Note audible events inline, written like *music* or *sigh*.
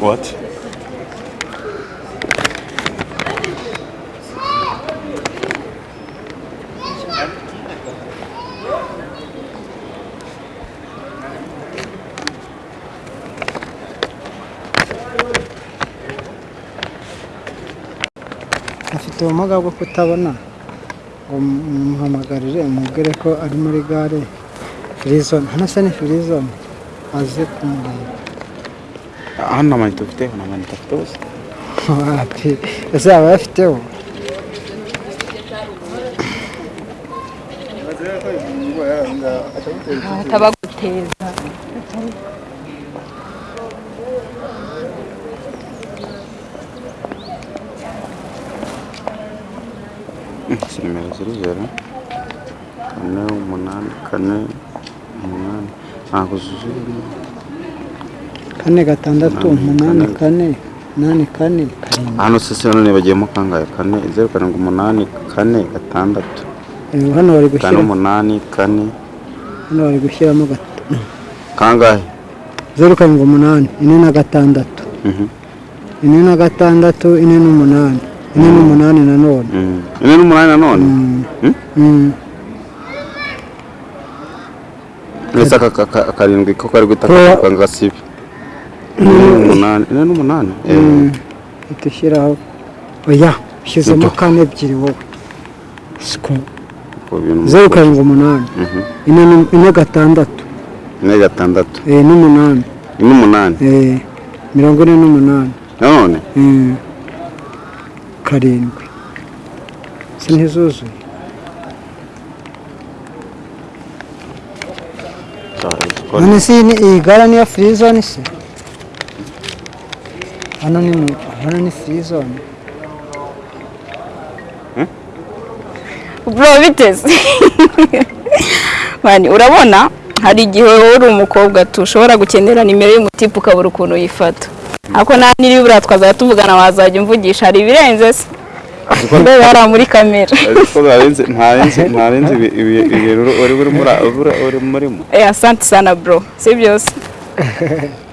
What? afite ubumuga bwo kutabona. Ngo muhamagarire umubwire ko ari muri gare firizone hano se ni firizone aze kumureba. Hano nta manita ufite nta manita afite wapi ese yaba ayafiteho atabaguteza izi nimero ziri zero kane umunani kane umunani ntabwo zuzuye kane gatandatu umunani kane. umunani kane karindwi hano se none bagiyemo kangahe? Kane zeru karindwi umunani kane gatandatu. Hano bari kane gushyira umunani kane. Hano bari gushyiramo kangahe? Zeru karindwi umunani ine na gatandatu. Mhm. ine na gatandatu ine n'umunani. Ine n'umunani nanone Mm. ine n'umunani nanone Mm? Mm. ese aka ka- ka- karindwi ko kari kanga gasibe ine n'umunani n'umunani Eh, uhita ushyiraho oya ushyizemo kane ebyiri wowe. Zeru karindwi umunani. Mhm. ine gatandatu. Ine gatandatu. Eh, n'umunani n'umunani eh, mirongo ine n'umunani nanone karindwi. Si ntizuzuye none ni- iyi gara niyo firizone se? Hano ni mu- hano ni firizone bro biteze *laughs* mani urabona? Hari igihe wowe uri umukobwa tu ushobora gukenera nimero y'umutipe ukabura ukuntu uyifata. Ariko nta niri buriya tuvugana wazajya umvugisha hari ibirenze se? Ndebe hariya muri kamera. Ariko ntarenze ntarenze ntarenze ibi- ibi- ibintu uri uri muri- uri- uri murimo eh asante sana bro. Si byose. *laughs*